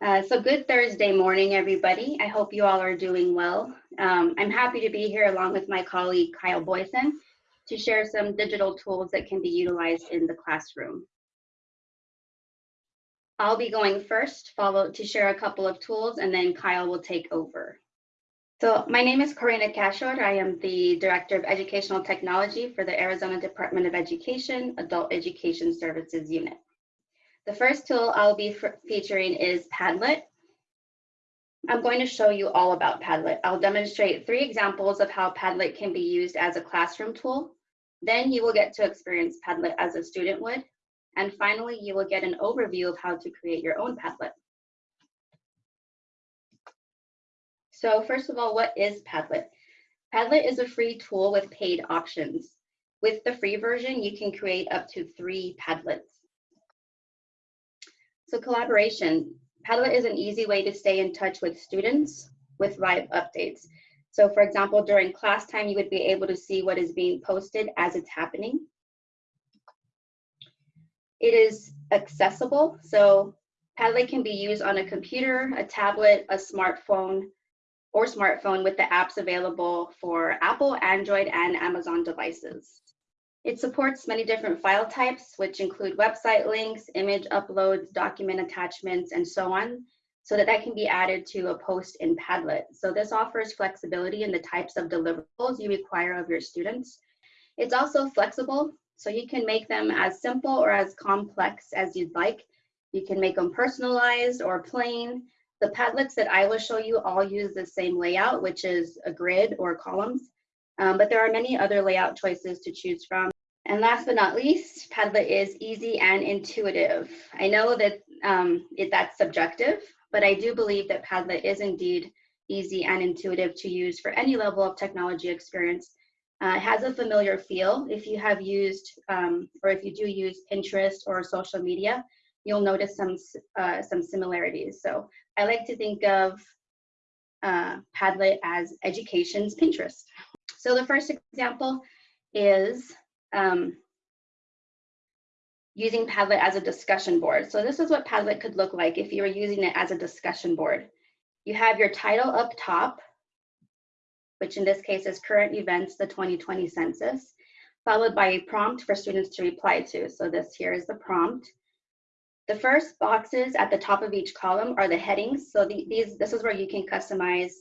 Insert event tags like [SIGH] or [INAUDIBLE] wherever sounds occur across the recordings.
Uh, so good Thursday morning, everybody. I hope you all are doing well. Um, I'm happy to be here along with my colleague, Kyle Boyson, to share some digital tools that can be utilized in the classroom. I'll be going first, followed to share a couple of tools, and then Kyle will take over. So my name is Karina Cashor. I am the Director of Educational Technology for the Arizona Department of Education Adult Education Services Unit. The first tool I'll be featuring is Padlet. I'm going to show you all about Padlet. I'll demonstrate three examples of how Padlet can be used as a classroom tool. Then you will get to experience Padlet as a student would. And finally, you will get an overview of how to create your own Padlet. So first of all, what is Padlet? Padlet is a free tool with paid options. With the free version, you can create up to three Padlets. So collaboration. Padlet is an easy way to stay in touch with students with live updates. So for example, during class time, you would be able to see what is being posted as it's happening. It is accessible. So Padlet can be used on a computer, a tablet, a smartphone, or smartphone with the apps available for Apple, Android, and Amazon devices. It supports many different file types, which include website links, image uploads, document attachments, and so on, so that that can be added to a post in Padlet. So this offers flexibility in the types of deliverables you require of your students. It's also flexible, so you can make them as simple or as complex as you'd like. You can make them personalized or plain. The Padlets that I will show you all use the same layout, which is a grid or columns. Um, but there are many other layout choices to choose from. And last but not least, Padlet is easy and intuitive. I know that um, it, that's subjective, but I do believe that Padlet is indeed easy and intuitive to use for any level of technology experience. Uh, it has a familiar feel. If you have used, um, or if you do use Pinterest or social media, you'll notice some, uh, some similarities. So I like to think of uh, Padlet as education's Pinterest. [LAUGHS] So the first example is um, using Padlet as a discussion board. So this is what Padlet could look like if you were using it as a discussion board. You have your title up top, which in this case is current events, the 2020 census, followed by a prompt for students to reply to. So this here is the prompt. The first boxes at the top of each column are the headings. So the, these, this is where you can customize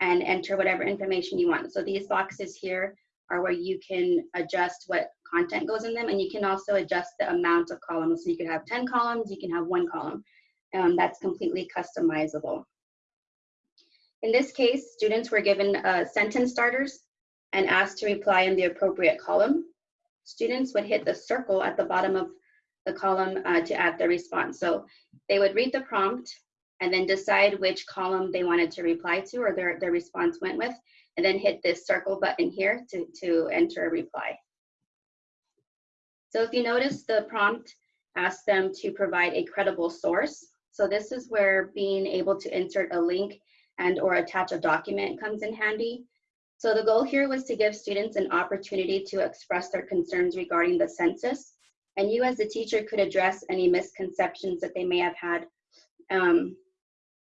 and enter whatever information you want. So these boxes here are where you can adjust what content goes in them and you can also adjust the amount of columns. So you could have 10 columns, you can have one column. Um, that's completely customizable. In this case, students were given uh, sentence starters and asked to reply in the appropriate column. Students would hit the circle at the bottom of the column uh, to add their response. So they would read the prompt and then decide which column they wanted to reply to or their, their response went with, and then hit this circle button here to, to enter a reply. So if you notice the prompt asks them to provide a credible source. So this is where being able to insert a link and or attach a document comes in handy. So the goal here was to give students an opportunity to express their concerns regarding the census. And you as the teacher could address any misconceptions that they may have had um,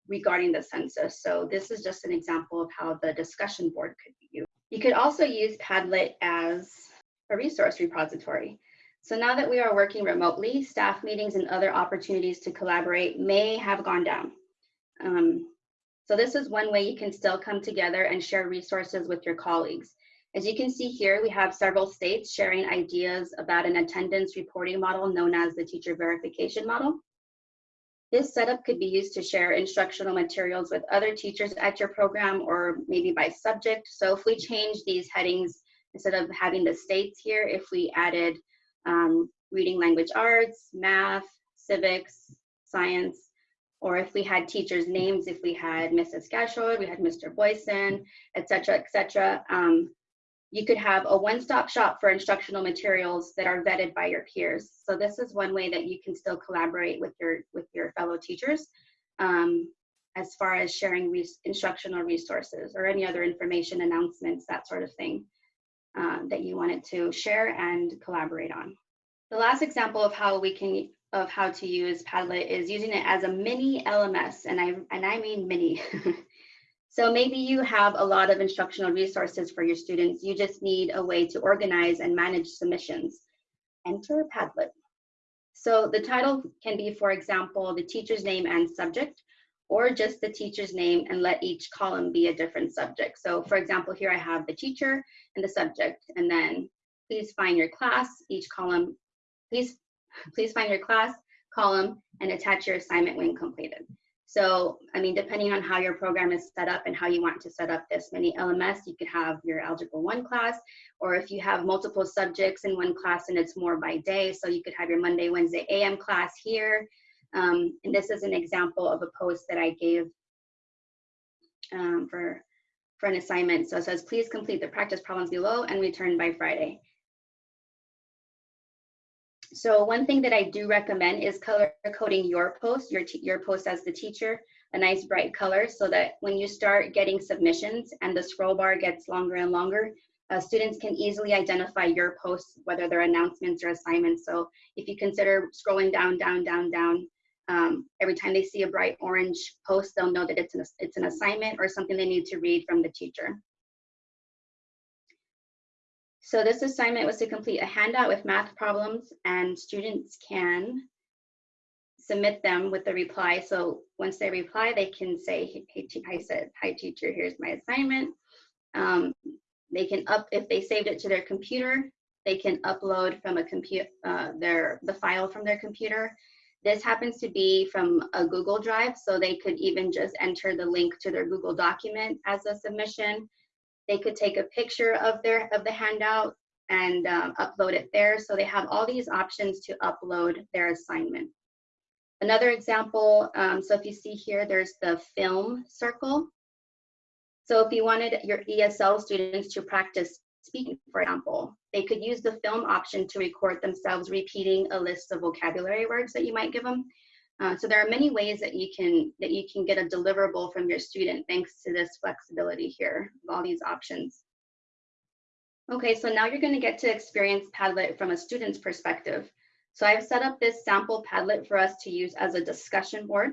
regarding the census. So this is just an example of how the discussion board could be used. You could also use Padlet as a resource repository. So now that we are working remotely, staff meetings and other opportunities to collaborate may have gone down. Um, so this is one way you can still come together and share resources with your colleagues. As you can see here, we have several states sharing ideas about an attendance reporting model known as the teacher verification model. This setup could be used to share instructional materials with other teachers at your program or maybe by subject. So if we change these headings, instead of having the states here, if we added um, reading language arts, math, civics, science, or if we had teachers' names, if we had Mrs. Gashod, we had Mr. Boyson, et cetera, et cetera, um, you could have a one-stop shop for instructional materials that are vetted by your peers. So this is one way that you can still collaborate with your with your fellow teachers um, as far as sharing instructional resources or any other information announcements, that sort of thing uh, that you wanted to share and collaborate on. The last example of how we can of how to use Padlet is using it as a mini LMS, and I, and I mean mini. [LAUGHS] so maybe you have a lot of instructional resources for your students. You just need a way to organize and manage submissions. Enter Padlet. So the title can be, for example, the teacher's name and subject, or just the teacher's name and let each column be a different subject. So for example, here I have the teacher and the subject, and then please find your class, each column, please Please find your class, column, and attach your assignment when completed. So, I mean, depending on how your program is set up and how you want to set up this mini LMS, you could have your Algebra 1 class, or if you have multiple subjects in one class and it's more by day, so you could have your Monday, Wednesday AM class here. Um, and this is an example of a post that I gave um, for, for an assignment. So it says, please complete the practice problems below and return by Friday. So one thing that I do recommend is color coding your post, your, your post as the teacher, a nice bright color so that when you start getting submissions and the scroll bar gets longer and longer, uh, students can easily identify your posts, whether they're announcements or assignments. So if you consider scrolling down, down, down, down, um, every time they see a bright orange post, they'll know that it's an, it's an assignment or something they need to read from the teacher. So this assignment was to complete a handout with math problems and students can submit them with the reply. So once they reply, they can say, hey, I said, hi teacher, here's my assignment. Um, they can up, if they saved it to their computer, they can upload from a computer, uh, their, the file from their computer. This happens to be from a Google Drive, so they could even just enter the link to their Google document as a submission. They could take a picture of their of the handout and um, upload it there. So they have all these options to upload their assignment. Another example, um, so if you see here, there's the film circle. So if you wanted your ESL students to practice speaking, for example, they could use the film option to record themselves repeating a list of vocabulary words that you might give them. Uh, so there are many ways that you can that you can get a deliverable from your student thanks to this flexibility here of all these options. Okay, so now you're going to get to experience Padlet from a student's perspective. So I've set up this sample Padlet for us to use as a discussion board.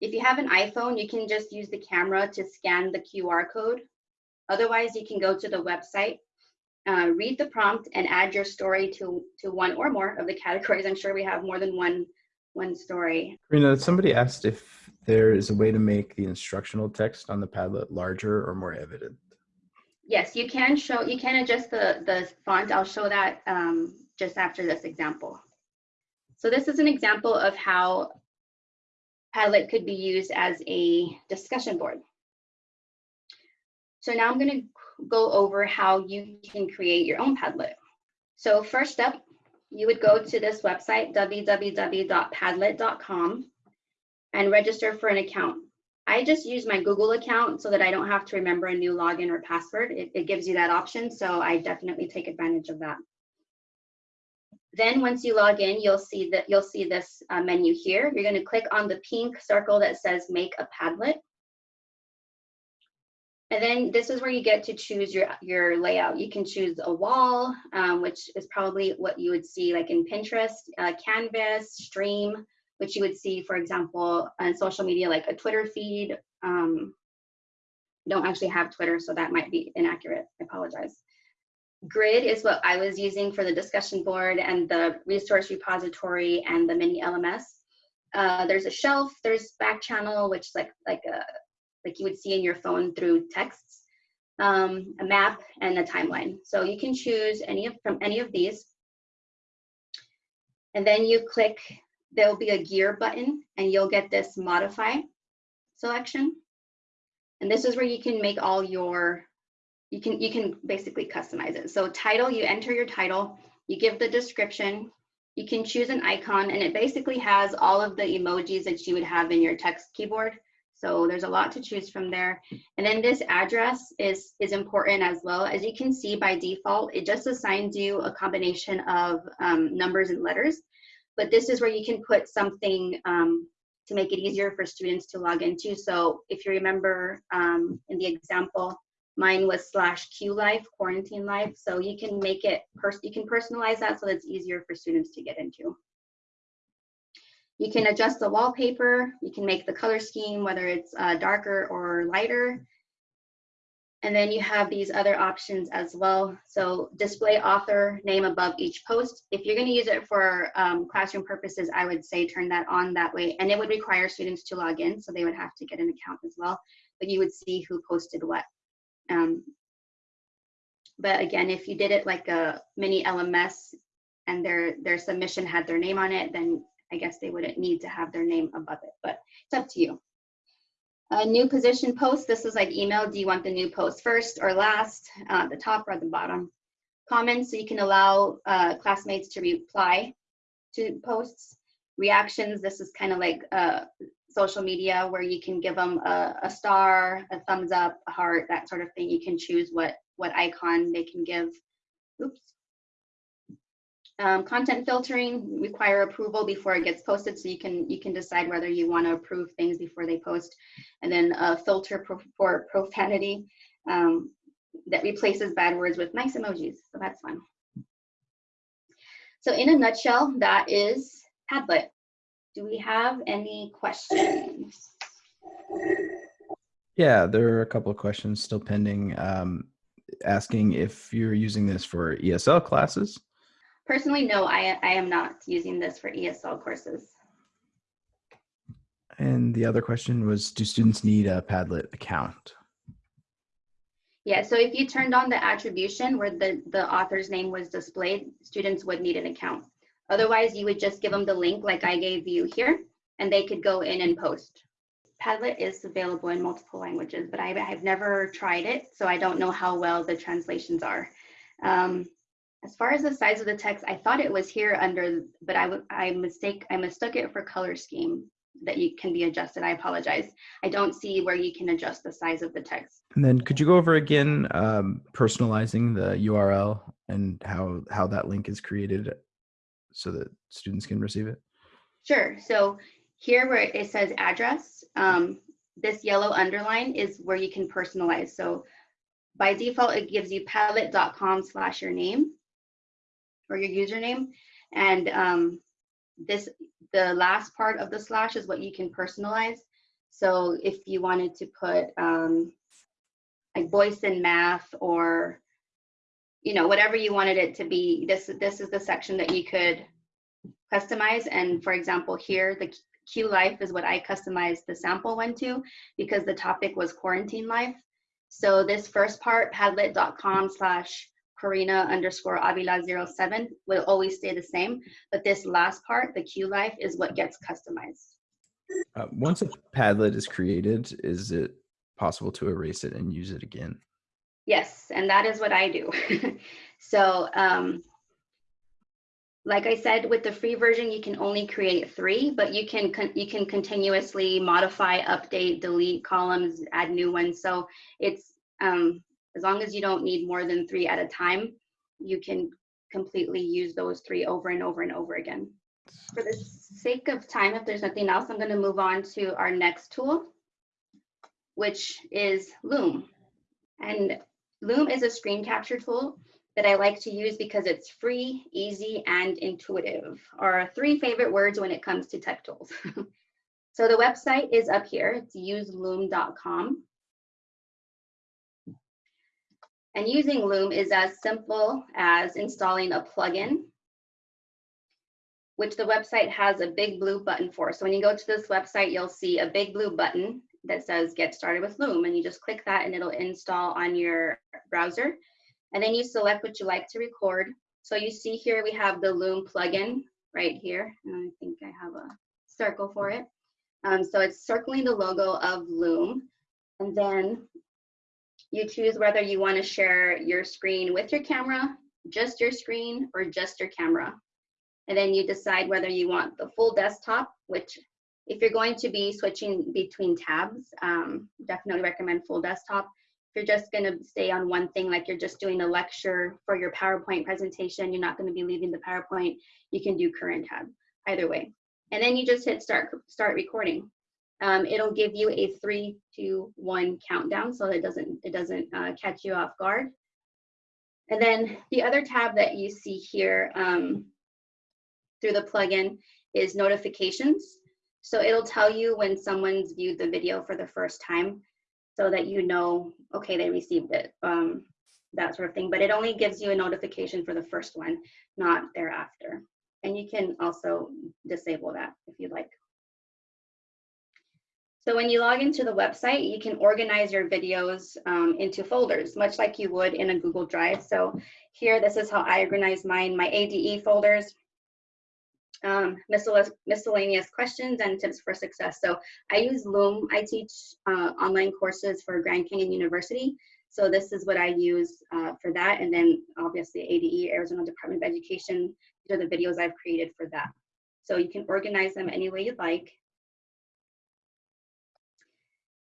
If you have an iPhone, you can just use the camera to scan the QR code. Otherwise, you can go to the website, uh, read the prompt, and add your story to, to one or more of the [LAUGHS] categories. I'm sure we have more than one one story. Karina, somebody asked if there is a way to make the instructional text on the Padlet larger or more evident. Yes, you can show, you can adjust the, the font. I'll show that um, just after this example. So this is an example of how Padlet could be used as a discussion board. So now I'm going to go over how you can create your own Padlet. So first up, you would go to this website, www.padlet.com, and register for an account. I just use my Google account so that I don't have to remember a new login or password. It, it gives you that option, so I definitely take advantage of that. Then once you log in, you'll see that you'll see this uh, menu here. You're going to click on the pink circle that says Make a Padlet. And then this is where you get to choose your, your layout. You can choose a wall, um, which is probably what you would see like in Pinterest, uh, Canvas, Stream, which you would see, for example, on social media like a Twitter feed. Um, don't actually have Twitter, so that might be inaccurate. I apologize. Grid is what I was using for the discussion board and the resource repository and the mini LMS. Uh, there's a shelf, there's back channel, which is like, like a like you would see in your phone through texts, um, a map, and a timeline. So you can choose any of from any of these. And then you click, there'll be a gear button and you'll get this modify selection. And this is where you can make all your, you can, you can basically customize it. So title, you enter your title, you give the description, you can choose an icon and it basically has all of the emojis that you would have in your text keyboard. So there's a lot to choose from there. And then this address is, is important as well. As you can see by default, it just assigns you a combination of um, numbers and letters. But this is where you can put something um, to make it easier for students to log into. So if you remember um, in the example, mine was slash Q life, quarantine life. So you can make it, you can personalize that so that it's easier for students to get into. You can adjust the wallpaper. You can make the color scheme, whether it's uh, darker or lighter. And then you have these other options as well. So display author name above each post. If you're going to use it for um, classroom purposes, I would say turn that on that way. And it would require students to log in, so they would have to get an account as well. But you would see who posted what. Um, but again, if you did it like a mini LMS and their their submission had their name on it, then I guess they wouldn't need to have their name above it. But it's up to you. A new position post, this is like email. Do you want the new post first or last, uh, the top or the bottom? Comments, so you can allow uh, classmates to reply to posts. Reactions, this is kind of like uh, social media where you can give them a, a star, a thumbs up, a heart, that sort of thing. You can choose what, what icon they can give. Oops. Um, content filtering require approval before it gets posted, so you can you can decide whether you want to approve things before they post, and then a filter pro for profanity um, that replaces bad words with nice emojis. So that's fun. So in a nutshell, that is Padlet. Do we have any questions? Yeah, there are a couple of questions still pending. Um, asking if you're using this for ESL classes. Personally, no, I, I am not using this for ESL courses. And the other question was, do students need a Padlet account? Yeah, so if you turned on the attribution where the, the author's name was displayed, students would need an account. Otherwise, you would just give them the link like I gave you here, and they could go in and post. Padlet is available in multiple languages, but I, have never tried it, so I don't know how well the translations are. Um, as far as the size of the text, I thought it was here under, but I, I mistake, I mistook it for color scheme that you can be adjusted. I apologize. I don't see where you can adjust the size of the text. And then could you go over again um, personalizing the URL and how how that link is created so that students can receive it? Sure. So here where it says address, um, this yellow underline is where you can personalize. So by default, it gives you padlet.com slash your name or your username. And um, this, the last part of the slash is what you can personalize. So if you wanted to put um, like voice and math or, you know, whatever you wanted it to be, this, this is the section that you could customize. And for example, here, the Q life is what I customized the sample one to because the topic was quarantine life. So this first part, padlet.com slash Karina underscore Avila 07 will always stay the same. But this last part, the Q life, is what gets customized. Uh, once a Padlet is created, is it possible to erase it and use it again? Yes, and that is what I do. [LAUGHS] so, um, like I said, with the free version, you can only create three, but you can you can continuously modify, update, delete columns, add new ones. So it's um, as long as you don't need more than three at a time, you can completely use those three over and over and over again. For the sake of time, if there's nothing else, I'm going to move on to our next tool, which is Loom. And Loom is a screen capture tool that I like to use because it's free, easy, and intuitive are three favorite words when it comes to tech tools. [LAUGHS] so the website is up here. It's useloom.com. And using Loom is as simple as installing a plugin, which the website has a big blue button for. So when you go to this website, you'll see a big blue button that says get started with Loom. And you just click that and it'll install on your browser. And then you select what you like to record. So you see here, we have the Loom plugin right here. And I think I have a circle for it. Um, so it's circling the logo of Loom. And then you choose whether you want to share your screen with your camera, just your screen, or just your camera. And then you decide whether you want the full desktop, which if you're going to be switching between tabs, um, definitely recommend full desktop. If you're just going to stay on one thing, like you're just doing a lecture for your PowerPoint presentation, you're not going to be leaving the PowerPoint, you can do current tab, either way. And then you just hit start, start recording um, it'll give you a three, two, one countdown so it doesn't, it doesn't uh, catch you off guard. And then the other tab that you see here um, through the plugin is notifications. So it'll tell you when someone's viewed the video for the first time so that you know, okay, they received it, um, that sort of thing. But it only gives you a notification for the first one, not thereafter. And you can also disable that if you'd like. So when you log into the website, you can organize your videos um, into folders, much like you would in a Google Drive. So here, this is how I organize mine, my ADE folders, um, miscellaneous questions and tips for success. So I use Loom. I teach uh, online courses for Grand Canyon University. So this is what I use uh, for that. And then obviously ADE, Arizona Department of Education, these are the videos I've created for that. So you can organize them any way you'd like.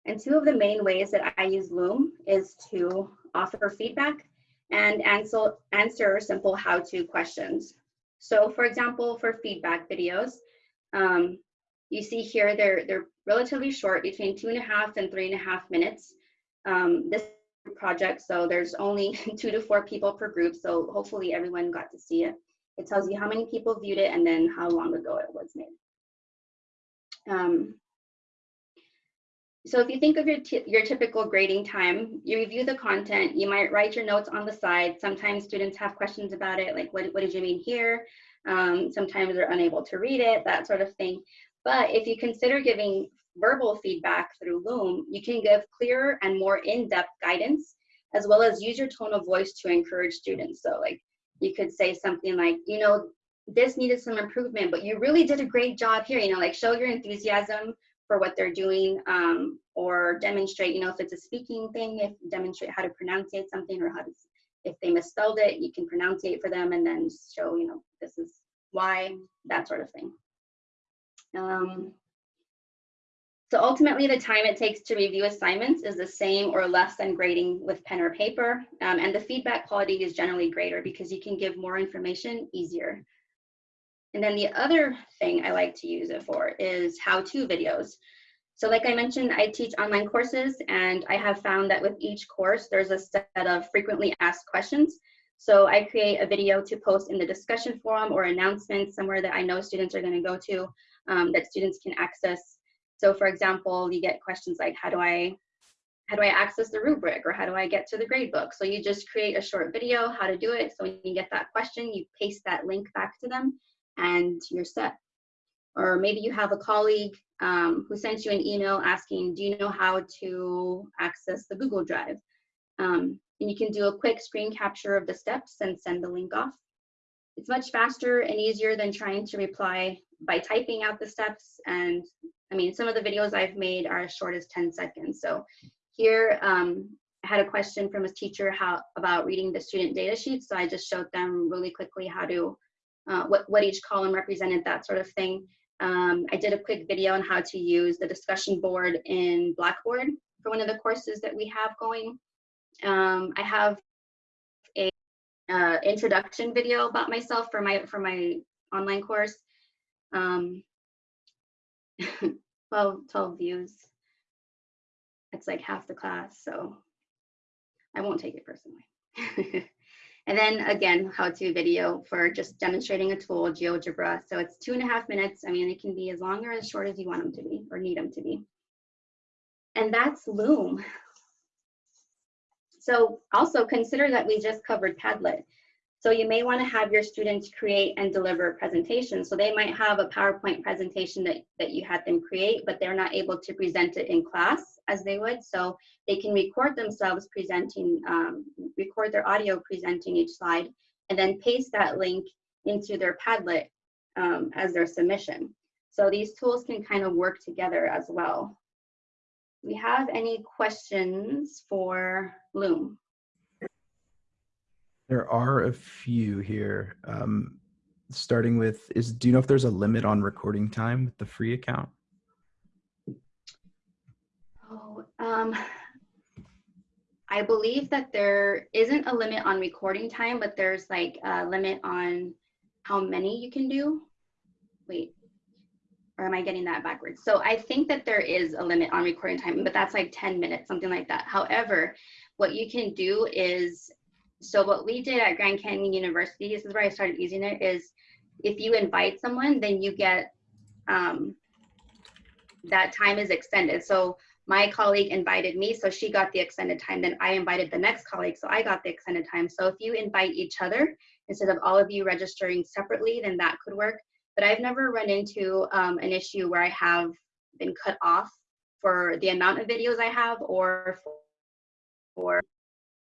And two of the main ways that I use Loom is to offer feedback and answer, answer simple how-to questions. So for example, for feedback videos, um, you see here they're, they're relatively short, between two and a half and three and a half minutes. Um, this project, so there's only [LAUGHS] two to four people per group, so hopefully everyone got to see it. It tells you how many people viewed it and then how long ago it was made. Um, so if you think of your, your typical grading time, you review the content, you might write your notes on the side. Sometimes students have questions about it, like what, what did you mean here? Um, sometimes they're unable to read it, that sort of thing. But if you consider giving verbal feedback through Loom, you can give clearer and more in-depth guidance, as well as use your tone of voice to encourage students. So like you could say something like, you know, this needed some improvement, but you really did a great job here, you know, like show your enthusiasm for what they're doing um, or demonstrate, you know, if it's a speaking thing, if demonstrate how to pronunciate something or how to, if they misspelled it, you can pronunciate for them and then show, you know, this is why, that sort of thing. Um, so ultimately, the time it takes to review assignments is the same or less than grading with pen or paper. Um, and the feedback quality is generally greater because you can give more information easier. And then the other thing I like to use it for is how-to videos. So like I mentioned, I teach online courses and I have found that with each course, there's a set of frequently asked questions. So I create a video to post in the discussion forum or announcements somewhere that I know students are gonna go to um, that students can access. So for example, you get questions like, how do I how do I access the rubric or how do I get to the gradebook? So you just create a short video, how to do it. So when you get that question, you paste that link back to them and you're set. Or maybe you have a colleague um, who sent you an email asking, do you know how to access the Google Drive? Um, and you can do a quick screen capture of the steps and send the link off. It's much faster and easier than trying to reply by typing out the steps. And I mean, some of the videos I've made are as short as 10 seconds. So here, um, I had a question from a teacher how about reading the student data sheet. So I just showed them really quickly how to uh, what, what each column represented, that sort of thing. Um, I did a quick video on how to use the discussion board in Blackboard for one of the courses that we have going. Um, I have a uh, introduction video about myself for my for my online course. Um, [LAUGHS] 12, 12 views. It's like half the class, so I won't take it personally. [LAUGHS] And then again, how-to video for just demonstrating a tool, GeoGebra. So it's two and a half minutes. I mean, it can be as long or as short as you want them to be or need them to be. And that's Loom. So also consider that we just covered Padlet. So you may want to have your students create and deliver presentations. So they might have a PowerPoint presentation that, that you had them create, but they're not able to present it in class as they would. So they can record themselves presenting, um, record their audio presenting each slide, and then paste that link into their Padlet um, as their submission. So these tools can kind of work together as well. We have any questions for Loom? There are a few here. Um, starting with, is do you know if there's a limit on recording time with the free account? Oh, um, I believe that there isn't a limit on recording time, but there's like a limit on how many you can do. Wait, or am I getting that backwards? So I think that there is a limit on recording time, but that's like 10 minutes, something like that. However, what you can do is so what we did at Grand Canyon University, this is where I started using it, is if you invite someone, then you get um, that time is extended. So my colleague invited me, so she got the extended time. Then I invited the next colleague, so I got the extended time. So if you invite each other instead of all of you registering separately, then that could work. But I've never run into um, an issue where I have been cut off for the amount of videos I have or for,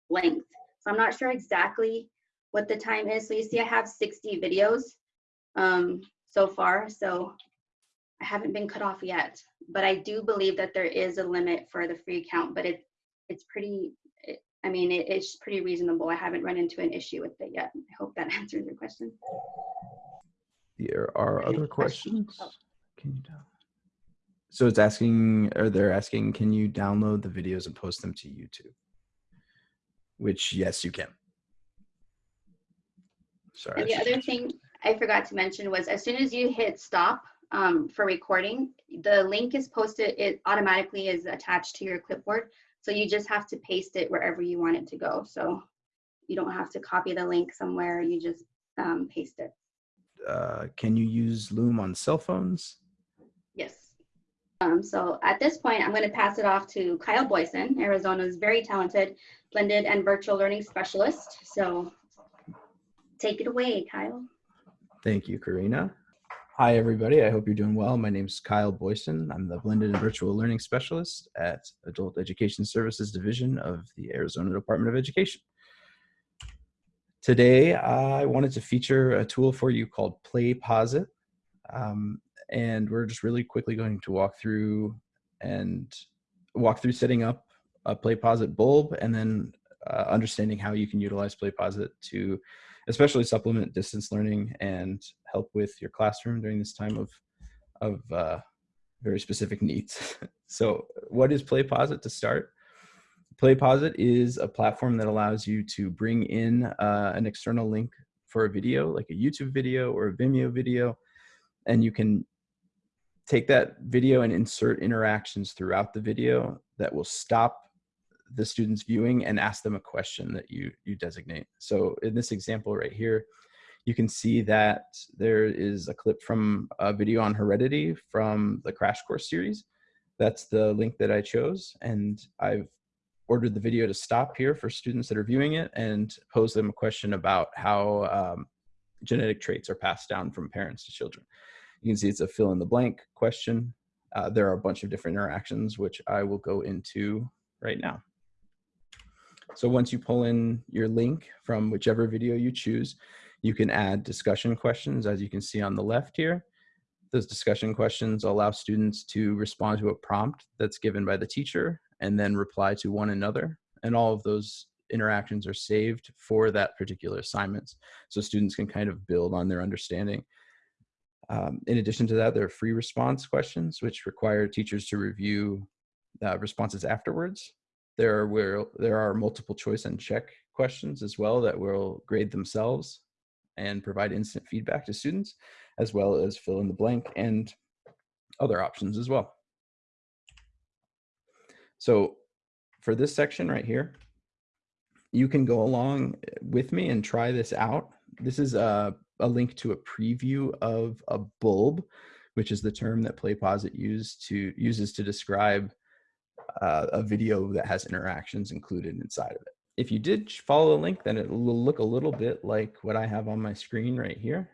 length. So I'm not sure exactly what the time is. So you see I have 60 videos um, so far. So I haven't been cut off yet, but I do believe that there is a limit for the free account, but it it's pretty, it, I mean, it, it's pretty reasonable. I haven't run into an issue with it yet. I hope that [LAUGHS] answers your question. There are Any other questions? questions. Oh. Can you down? So it's asking, or they're asking, can you download the videos and post them to YouTube? Which, yes, you can. Sorry. And the other thing I forgot to mention was as soon as you hit stop um, for recording, the link is posted, it automatically is attached to your clipboard. So you just have to paste it wherever you want it to go. So you don't have to copy the link somewhere, you just um, paste it. uh, can you use Loom on cell phones? Yes. Um, so at this point, I'm going to pass it off to Kyle Boyson, Arizona's very talented blended and virtual learning specialist. So take it away, Kyle. Thank you, Karina. Hi, everybody. I hope you're doing well. My name is Kyle Boyson. I'm the Blended and Virtual Learning Specialist at Adult Education Services Division of the Arizona Department of Education. Today, I wanted to feature a tool for you called PlayPosit. Um, and we're just really quickly going to walk through and walk through setting up a PlayPosit bulb and then uh, understanding how you can utilize PlayPosit to especially supplement distance learning and help with your classroom during this time of of uh, very specific needs. [LAUGHS] so, what is PlayPosit to start? PlayPosit is a platform that allows you to bring in uh, an external link for a video, like a YouTube video or a Vimeo video, and you can take that video and insert interactions throughout the video that will stop the student's viewing and ask them a question that you you designate. So in this example right here, you can see that there is a clip from a video on heredity from the crash course series. That's the link that I chose and I've ordered the video to stop here for students that are viewing it and pose them a question about how um, genetic traits are passed down from parents to children. You can see it's a fill in the blank question. Uh, there are a bunch of different interactions which I will go into right now. So once you pull in your link from whichever video you choose, you can add discussion questions as you can see on the left here. Those discussion questions allow students to respond to a prompt that's given by the teacher and then reply to one another. And all of those interactions are saved for that particular assignments. So students can kind of build on their understanding. Um, in addition to that, there are free response questions, which require teachers to review uh, responses afterwards. There where there are multiple choice and check questions as well that will grade themselves and provide instant feedback to students, as well as fill in the blank and other options as well. So for this section right here, you can go along eh, with me and try this out. This is a, a link to a preview of a bulb, which is the term that PlayPosit use to, uses to describe uh, a video that has interactions included inside of it. If you did follow the link, then it will look a little bit like what I have on my screen right here.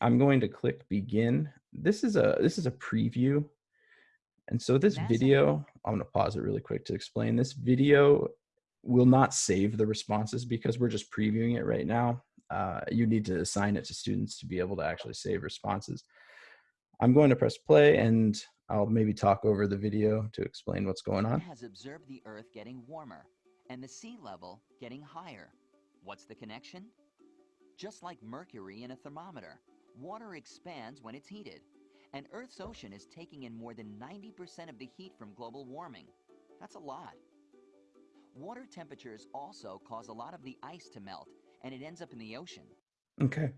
I'm going to click begin. This is a this is a preview. And so this NASA. video, I'm gonna pause it really quick to explain. This video will not save the responses because we're just previewing it right now. Uh, you need to assign it to students to be able to actually save responses. I'm going to press play and I'll maybe talk over the video to explain what's going on. has observed the Earth getting warmer and the sea level getting higher. What's the connection? Just like mercury in a thermometer, water expands when it's heated. And Earth's ocean is taking in more than 90% of the heat from global warming. That's a lot. Water temperatures also cause a lot of the ice to melt, and it ends up in the ocean. Okay,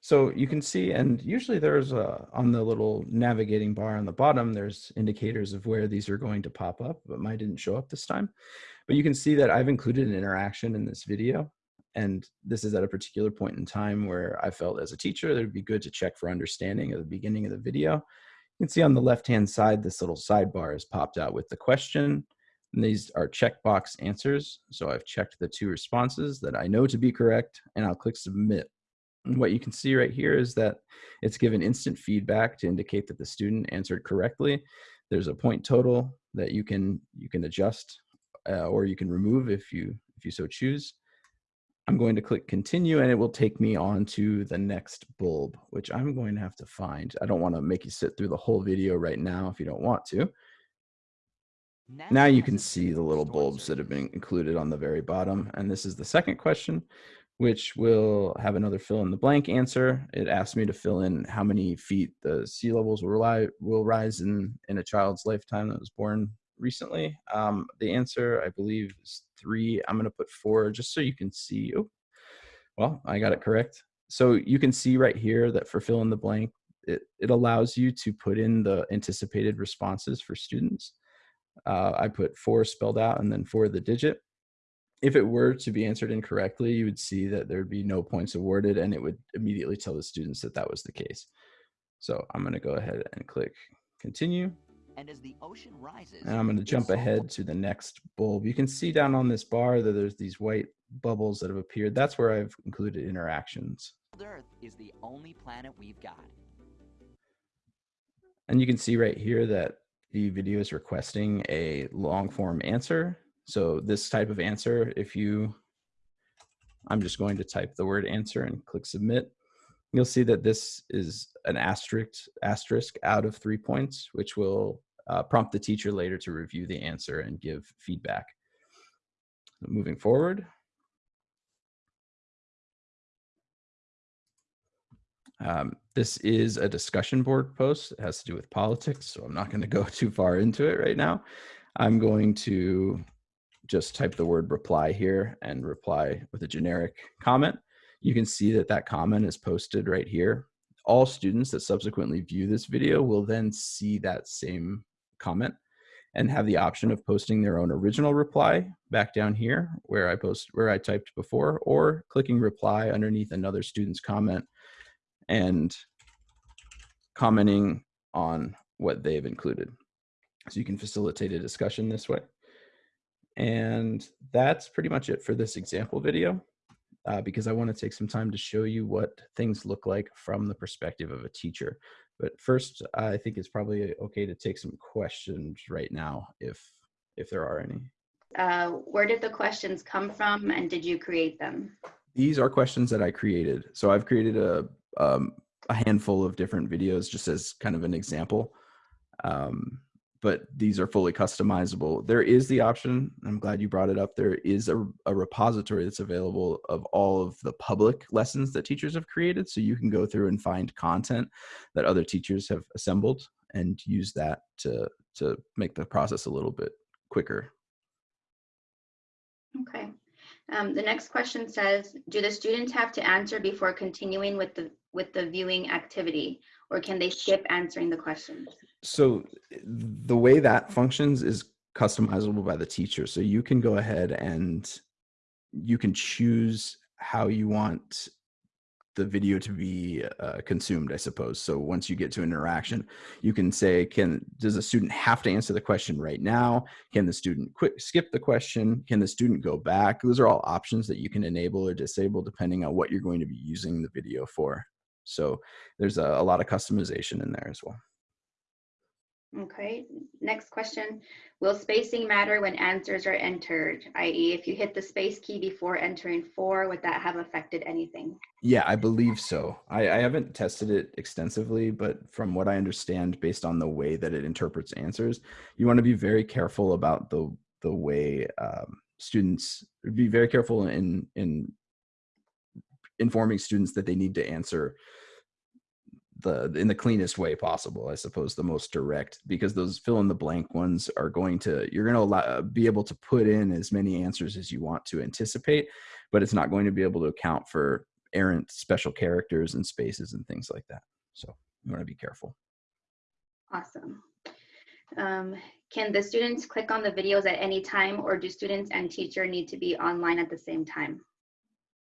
so you can see, and usually there's a, on the little navigating bar on the bottom, there's indicators of where these are going to pop up, but mine didn't show up this time. But you can see that I've included an interaction in this video. and this is at a particular point in time where I felt as a teacher that it'd be good to check for understanding at the beginning of the video. You can see on the left-hand side, this little sidebar is popped out with the question. And these are checkbox answers. So I've checked the two responses that I know to be correct, and I'll click submit. And what you can see right here is that it's given instant feedback to indicate that the student answered correctly. There's a point total that you can you can adjust uh, or you can remove if you if you so choose. I'm going to click continue and it will take me on to the next bulb, which I'm going to have to find. I don't want to make you sit through the whole video right now if you don't want to. Now you can see the little bulbs that have been included on the very bottom. And this is the second question, which will have another fill in the blank answer. It asks me to fill in how many feet the sea levels will, ri will rise in, in a child's lifetime that was born recently. Um, the answer, I believe, is three. I'm going to put four just so you can see. Oh, well, I got it correct. So you can see right here that for fill in the blank, it, it allows you to put in the anticipated responses for students. Uh, I put four spelled out and then four the digit. If it were to be answered incorrectly, you would see that there'd be no points awarded and it would immediately tell the students that that was the case. So I'm going to go ahead and click continue. And as the ocean rises, And I'm going to jump ahead to the next bulb. You can see down on this bar that there's these white bubbles that have appeared. That's where I've included interactions. Earth is the only planet we've got. And you can see right here that the video is requesting a long form answer. So this type of answer, if you, I'm just going to type the word answer and click submit. You'll see that this is an asterisk, asterisk out of three points, which will uh, prompt the teacher later to review the answer and give feedback. Moving forward. Um, this is a discussion board post. It has to do with politics, so I'm not going to go [LAUGHS] too far into it right now. I'm going to just type the word reply here and reply with a generic comment. You can see that that comment is posted right here. All students that subsequently view this video will then see that same comment and have the option of posting their own original reply back down here where I post where I typed before or clicking reply underneath another student's comment and commenting on what they've included. So you can facilitate a discussion this way. And that's pretty much it for this example video uh, because I want to take some time to show you what things look like from the perspective of a teacher. But first, I think it's probably okay to take some questions right now if if there are any. Uh, where did the questions come from and did you create them? These are questions that I created. So I've created a um, a handful of different videos just as kind of an example. Um, but these are fully customizable. There is the option, I'm glad you brought it up, there is a, a repository that's available of all of the public lessons that teachers have created. So you can go through and find content that other teachers have assembled and use that to, to make the process a little bit quicker. Okay. Um, the next question says, do the students have to answer before continuing with the with the viewing activity, or can they skip answering the questions? So the way that functions is customizable by the teacher. So you can go ahead and you can choose how you want the video to be uh, consumed, I suppose. So once you get to interaction, you can say, can does a student have to answer the question right now? Can the student skip the question? Can the student go back? Those are all options that you can enable or disable depending on what you're going to be using the video for. So there's a, a lot of customization in there as well. Okay, next question. Will spacing matter when answers are entered? I.e., if you hit the space key before entering four, would that have affected anything? Yeah, I believe so. I, I haven't tested it extensively, but from what I understand, based on the way that it interprets answers, you want to be very careful about the the way um, students be very careful in in informing students that they need to answer the in the cleanest way possible i suppose the most direct because those fill in the blank ones are going to you're going to allow, be able to put in as many answers as you want to anticipate but it's not going to be able to account for errant special characters and spaces and things like that so you want to be careful Awesome. Um, can the students click on the videos at any time, or do students and teacher need to be online at the same time?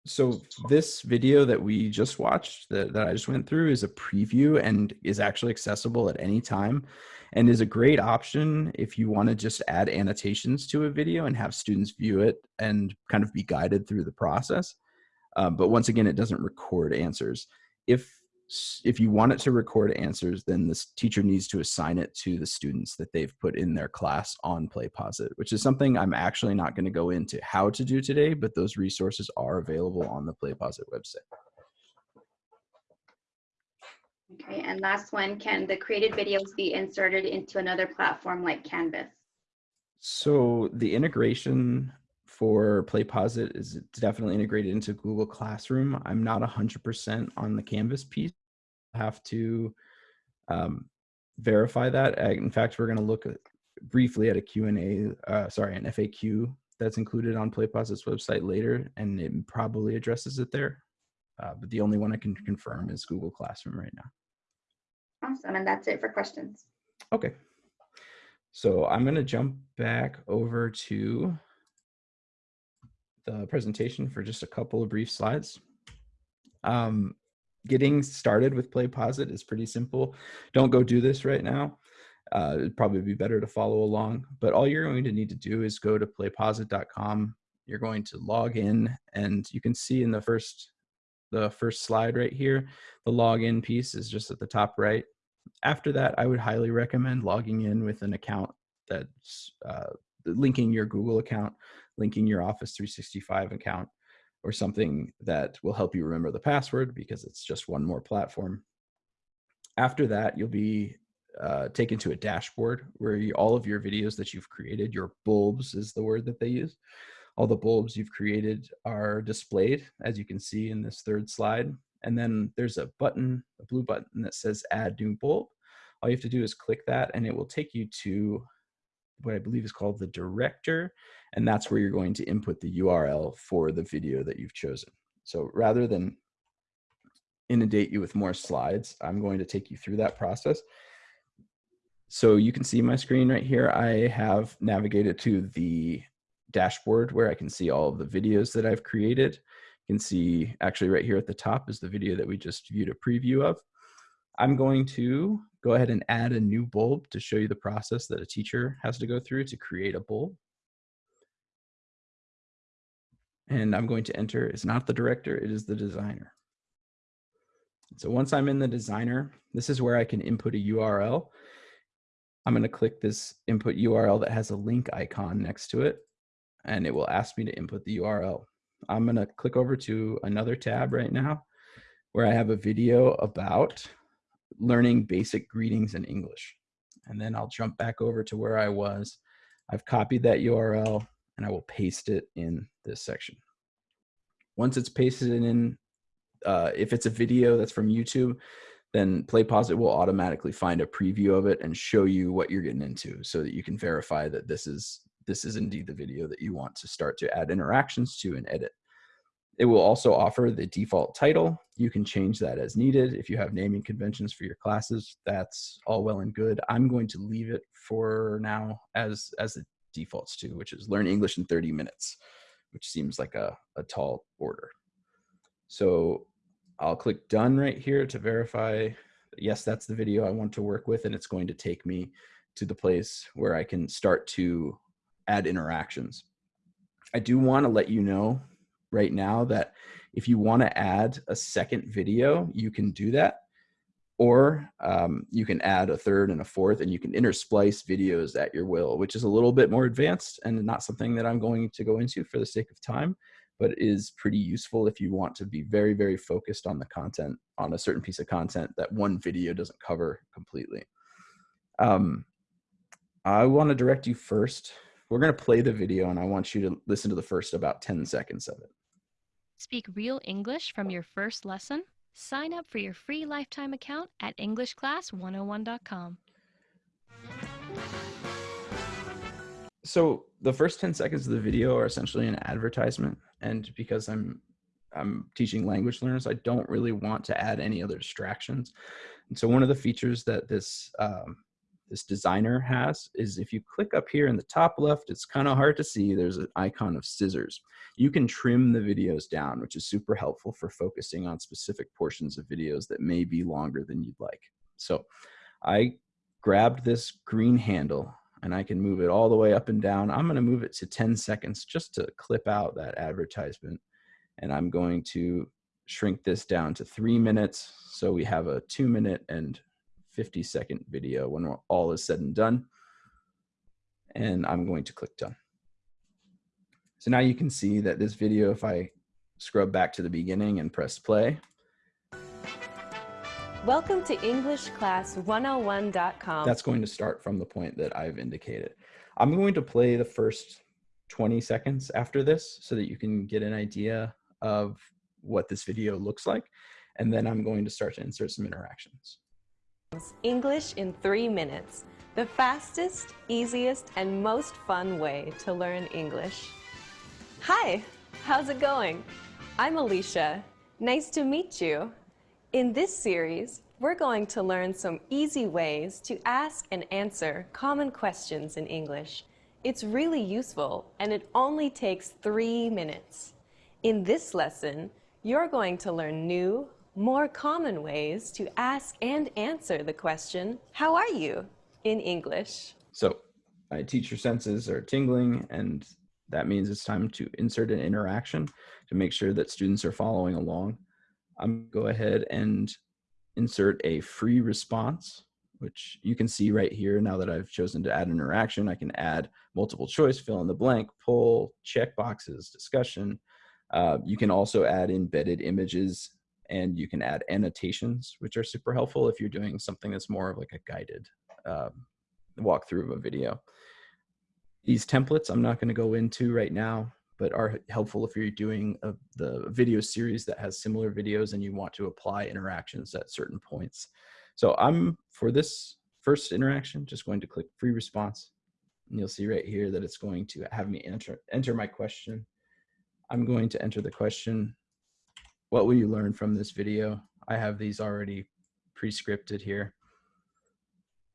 So this video that we just watched, that, that I just went through, is a preview and is actually accessible at any time, and is a great option if you want to just add annotations to a video and have students view it and kind of be guided through the process. Um, but once again, it doesn't record answers. If if you want it to record answers, then this teacher needs to assign it to the students that they've put in their class on PlayPosit, which is something I'm actually not going to go into how to do today, but those resources are available on the PlayPosit website. Okay, and last one, can the created videos be inserted into another platform like Canvas? So the integration for PlayPosit is definitely integrated into Google Classroom. I'm not 100% on the Canvas piece. Have to um, verify that. In fact, we're going to look at, briefly at a Q&A, uh, sorry, an FAQ that's included on PlayPosit's website later, and it probably addresses it there. Uh, but the only one I can confirm is Google Classroom right now. Awesome, and that's it for questions. Okay. So I'm going to jump back over to the presentation for just a couple of brief slides. Um, getting started with PlayPosit is pretty simple. Don't go do this right now. Uh, it'd probably be better to follow along, but all you're going to need to do is go to playposit.com. You're going to log in and you can see in the first the first slide right here, the login piece is just at the top right. After that, I would highly recommend logging in with an account that's uh, linking your Google account, linking your Office 365 account, or something that will help you remember the password because it's just one more platform. After that, you'll be uh, taken to a dashboard where you, all of your videos that you've created, your bulbs is the word that they use, all the bulbs you've created are displayed, as you can see in this third slide. And then there's a button, a blue button that says add new bulb. All you have to do is click that and it will take you to what I believe is called the director. And that's where you're going to input the URL for the video that you've chosen. So rather than inundate you with more slides, I'm going to take you through that process. So you can see my screen right here. I have navigated to the dashboard where I can see all of the videos that I've created. You can see actually right here at the top is the video that we just viewed a preview of. I'm going to go ahead and add a new bulb to show you the process that a teacher has to go through to create a bulb. And I'm going to enter, it's not the director, it is the designer. So once I'm in the designer, this is where I can input a URL. I'm going to click this input URL that has a link icon next to it, and it will ask me to input the URL. I'm going to click over to another tab right now where I have a video about learning basic greetings in English. And then I'll jump back over to where I was. I've copied that URL and I will paste it in this section. Once it's pasted in, uh, if it's a video that's from YouTube, then PlayPosit will automatically find a preview of it and show you what you're getting into so that you can verify that this is this is indeed the video that you want to start to add interactions to and edit. It will also offer the default title. You can change that as needed. If you have naming conventions for your classes, that's all well and good. I'm going to leave it for now as, as the defaults to, which is learn English in 30 minutes, which seems like a, a tall order. So I'll click done right here to verify, yes, that's the video I want to work with, and it's going to take me to the place where I can start to add interactions. I do want to let you know right now that if you want to add a second video, you can do that. Or um, you can add a third and a fourth, and you can intersplice videos at your will, which is a little bit more advanced and not something that I'm going to go into for the sake of time, but is pretty useful if you want to be very, very focused on the content, on a certain piece of content that one video doesn't cover completely. Um, I want to direct you first. We're going to play the video, and I want you to listen to the first about 10 seconds of it. Speak real English from your first lesson? Sign up for your free lifetime account at EnglishClass101.com. So the first 10 seconds of the video are essentially an advertisement. And because I'm I'm teaching language learners, I don't really want to add any other distractions. And so one of the features that this um, this designer has is if you click up here in the top left, it's kind of hard to see. There's an icon of scissors. You can trim the videos down, which is super helpful for focusing on specific portions of videos that may be longer than you'd like. So I grabbed this green handle and I can move it all the way up and down. I'm going to move it to 10 seconds just to clip out that advertisement. And I'm going to shrink this down to three minutes. So we have a two minute and 50 second video when all is said and done. And I'm going to click done. So now you can see that this video, if I scrub back to the beginning and press play, Welcome to EnglishClass101.com. that's going to start from the point that I've indicated. I'm going to play the first 20 seconds after this so that you can get an idea of what this video looks like. And then I'm going to start to insert some interactions. English in three minutes. The fastest, easiest, and most fun way to learn English. Hi, how's it going? I'm Alicia. Nice to meet you. In this series, we're going to learn some easy ways to ask and answer common questions in English. It's really useful and it only takes three minutes. In this lesson, you're going to learn new, more common ways to ask and answer the question, How are you? in English. So my teacher senses are tingling and that means it's time to insert an interaction to make sure that students are following along. I'm go ahead and insert a free response, which you can see right here. Now that I've chosen to add an interaction, I can add multiple choice, fill in the blank, poll, check boxes, discussion. Uh, you can also add embedded images and you can add annotations, which are super helpful if you're doing something that's more of like a guided um, walkthrough of a video. These templates I'm not going to go into right now but are helpful if you're doing a, the video series that has similar videos and you want to apply interactions at certain points. So I'm, for this first interaction, just going to click free response. And you'll see right here that it's going to have me enter, enter my question. I'm going to enter the question, what will you learn from this video? I have these already pre-scripted here.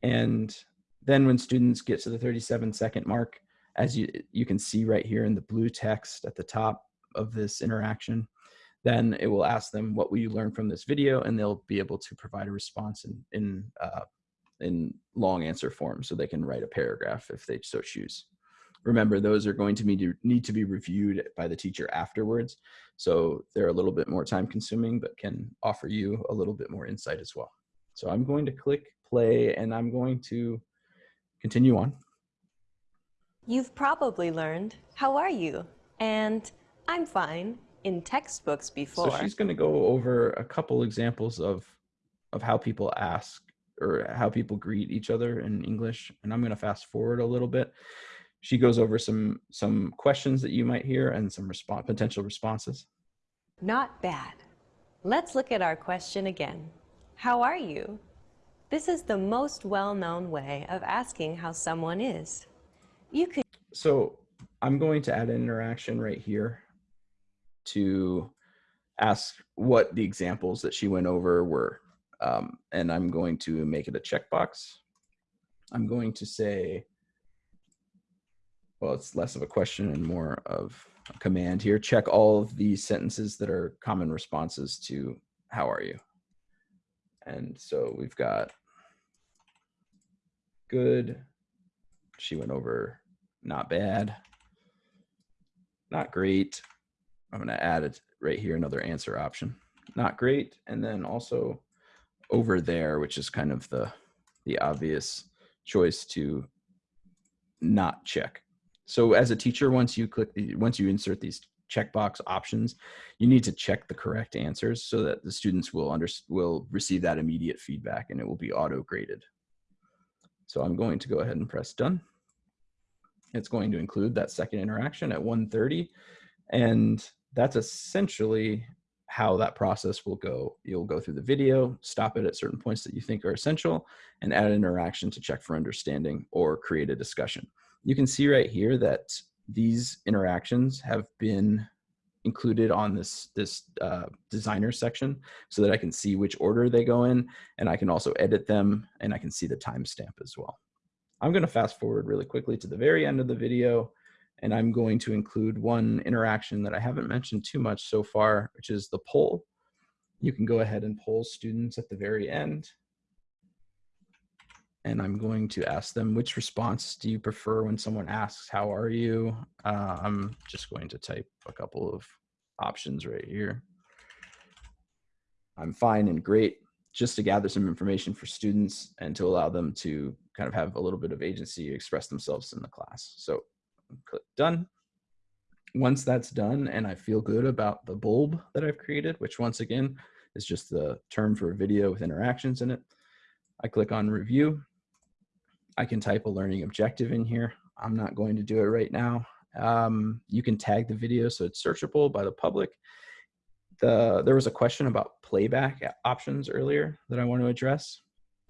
And then when students get to the 37 second mark, as you, you can see right here in the blue text at the top of this interaction, then it will ask them, what will you learn from this video? And they'll be able to provide a response in, in, uh, in long answer form so they can write a paragraph if they so choose. Remember, those are going to need to, need to be reviewed by the teacher afterwards. So they're a little bit more time consuming, but can offer you a little bit more insight as well. So I'm going to click play and I'm going to continue on. You've probably learned, How are you? and I'm fine in textbooks before. So she's going to go over a couple examples of of how people ask or how people greet each other in English, and I'm going to fast forward a little bit. She goes over some some questions that you might hear and some response potential responses. Not bad. Let's look at our question again. How are you? This is the most well-known way of asking how someone is. You could So I'm going to add an interaction right here to ask what the examples that she went over were. Um, and I'm going to make it a checkbox. I'm going to say, well, it's less of a question and more of a command here. Check all of the sentences that are common responses to how are you? And so we've got good. She went over not bad, not great. I'm going to add it right here, another answer option. Not great. And then also over there, which is kind of the, the obvious choice to not check. So as a teacher, once you click, the, once you insert these checkbox options, you need to check the correct answers so that the students will under, will receive that immediate feedback and it will be auto graded. So I'm going to go ahead and press done. It's going to include that second interaction at 1.30. And that's essentially how that process will go. You'll go through the video, stop it at certain points that you think are essential, and add an interaction to check for understanding or create a discussion. You can see right here that these interactions have been included on this this uh, designer section so that I can see which order they go in and I can also edit them and I can see the timestamp as well. I'm going to fast forward really quickly to the very end of the video, and I'm going to include one interaction that I haven't mentioned too much so far, which is the poll. You can go ahead and poll students at the very end. And I'm going to ask them, which response do you prefer when someone asks, how are you? Uh, I'm just going to type a couple of options right here. I'm fine and great, just to gather some information for students and to allow them to kind of have a little bit of agency express themselves in the class. So click done. Once that's done and I feel good about the bulb that I've created, which once again is just the term for a video with interactions in it, I click on review. I can type a learning objective in here. I'm not going to do it right now. Um, you can tag the video so it's searchable by the public. The, there was a question about playback options earlier that I want to address.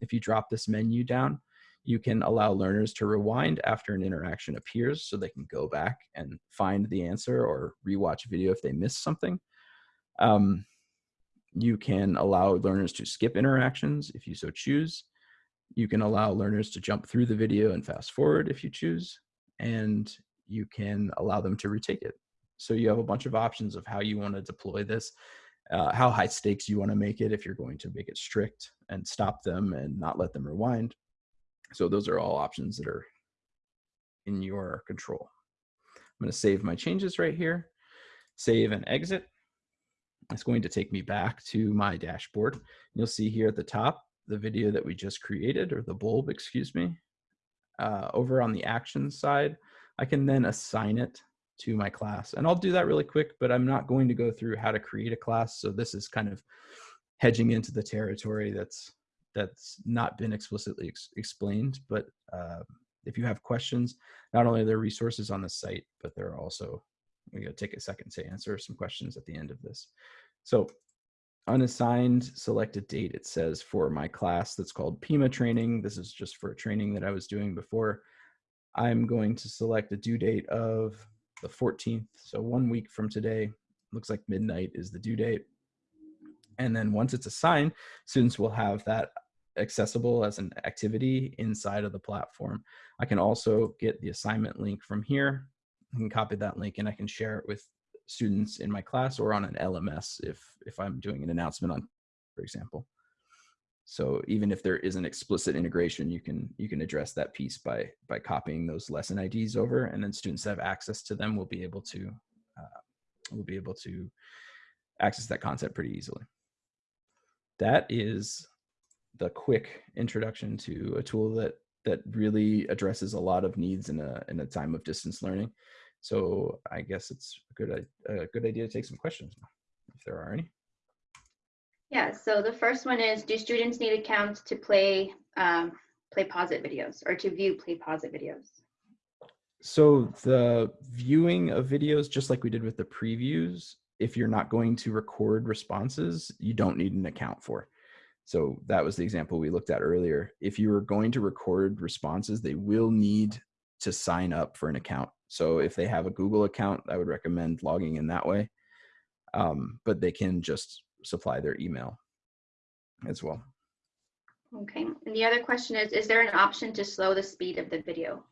If you drop this menu down, you can allow learners to rewind after an interaction appears so they can go back and find the answer or rewatch a video if they missed something. Um, you can allow learners to skip interactions if you so choose. You can allow learners to jump through the video and fast forward if you choose. And you can allow them to retake it. So you have a bunch of options of how you want to deploy this, uh, how high stakes you want to make it if you're going to make it strict and stop them and not let them rewind. So those are all options that are in your control. I'm going to save my changes right here, save and exit. It's going to take me back to my dashboard. You'll see here at the top, the video that we just created, or the bulb, excuse me. Uh, over on the actions side, I can then assign it to my class. And I'll do that really quick, but I'm not going to go through how to create a class. So this is kind of hedging into the territory that's that's not been explicitly ex explained. But uh, if you have questions, not only are there resources on the site, but there are also, we gotta take a second to answer some questions at the end of this. So unassigned selected date, it says for my class that's called PIMA training. This is just for a training that I was doing before. I'm going to select a due date of the 14th. So one week from today, looks like midnight is the due date. And then once it's assigned, students will have that accessible as an activity inside of the platform. I can also get the assignment link from here. I can copy that link and I can share it with students in my class or on an LMS if, if I'm doing an announcement on, for example. So even if there is an explicit integration, you can you can address that piece by by copying those lesson IDs over, and then students that have access to them will be able to uh, will be able to access that concept pretty easily. That is the quick introduction to a tool that that really addresses a lot of needs in a in a time of distance learning. So I guess it's a good a good idea to take some questions if there are any. Yeah, so the first one is, do students need accounts to play um, PlayPosit videos or to view PlayPosit videos? So the viewing of videos, just like we did with the previews, if you're not going to record responses, you don't need an account for. So that was the example we looked at earlier. If you are going to record responses, they will need to sign up for an account. So if they have a Google account, I would recommend logging in that way. Um, but they can just supply their email as well. Okay, and the other question is, is there an option to slow the speed of the video?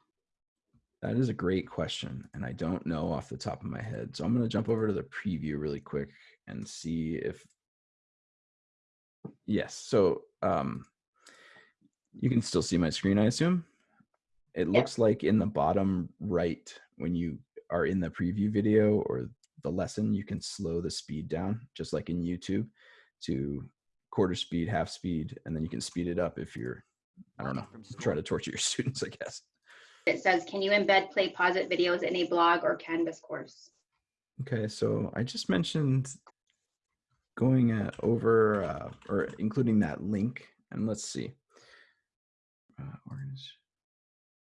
That is a great question, and I don't know off the top of my head. So I'm going to jump over to the preview really quick and see if, yes, so um, you can still see my screen, I assume. It looks like in the bottom right, when you are in the preview video or the lesson, you can slow the speed down, just like in YouTube, to quarter speed, half speed, and then you can speed it up if you're, I don't know, [LAUGHS] trying to torture your [LAUGHS] students, I guess. It says, can you embed PlayPosit videos in a blog or Canvas course? Okay, so I just mentioned going uh, over uh, or including that link, and let's see. Uh,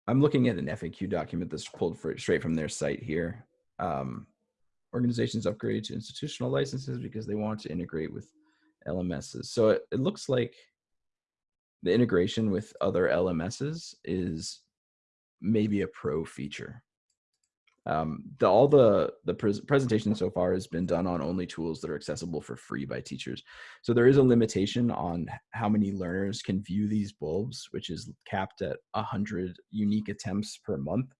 I'm looking at an FAQ document that's pulled for, straight from their site here. Um, organizations upgrade to institutional licenses because they want to integrate with LMSs. So it, it looks like the integration with other LMSs is maybe a pro feature. Um, the, all the the pres- presentation so far has been done on only tools that are accessible for free by teachers. So there is a limitation on how many learners can view these bulbs, which is capped at 100 unique attempts per month.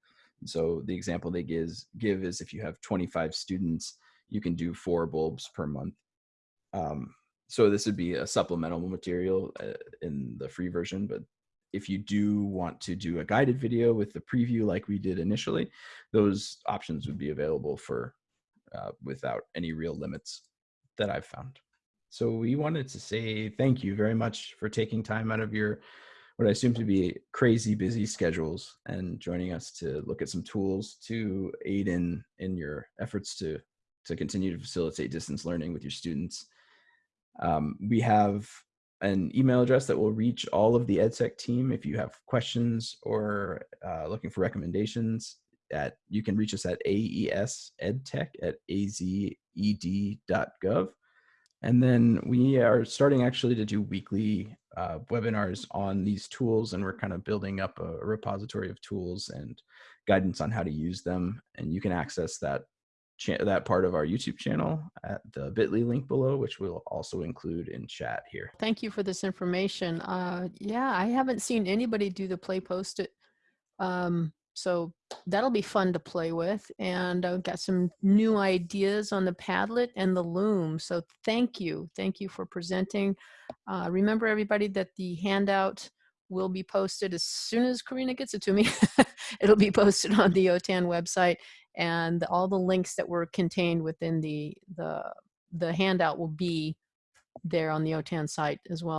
So the example they gives, give is if you have 25 students, you can do four bulbs per month. Um, so this would be a supplemental material uh, in the free version, but if you do want to do a guided video with the preview like we did initially, those options would be available for uh, without any real limits that I've found. So we wanted to say thank you very much for taking time out of your what I assume to be crazy busy schedules and joining us to look at some tools to aid in in your efforts to to continue to facilitate distance learning with your students. Um, we have an email address that will reach all of the EdTech team if you have questions or uh, looking for recommendations. At you can reach us at aesedtech at azed.gov. And then we are starting actually to do weekly uh, webinars on these tools, and we're kind of building up a repository of tools and guidance on how to use them. And you can access that that part of our YouTube channel at the Bitly link below, which we'll also include in chat here. Thank you for this information. Uh, yeah, I haven't seen anybody do the PlayPosit. Um, so that'll be fun to play with. And I've got some new ideas on the Padlet and the Loom. So thank you. Thank you for presenting. Uh, remember everybody that the handout will be posted as soon as Karina gets it to me. [LAUGHS] It'll be posted on the OTAN website and all the links that were contained within the, the, the handout will be there on the OTAN site as well.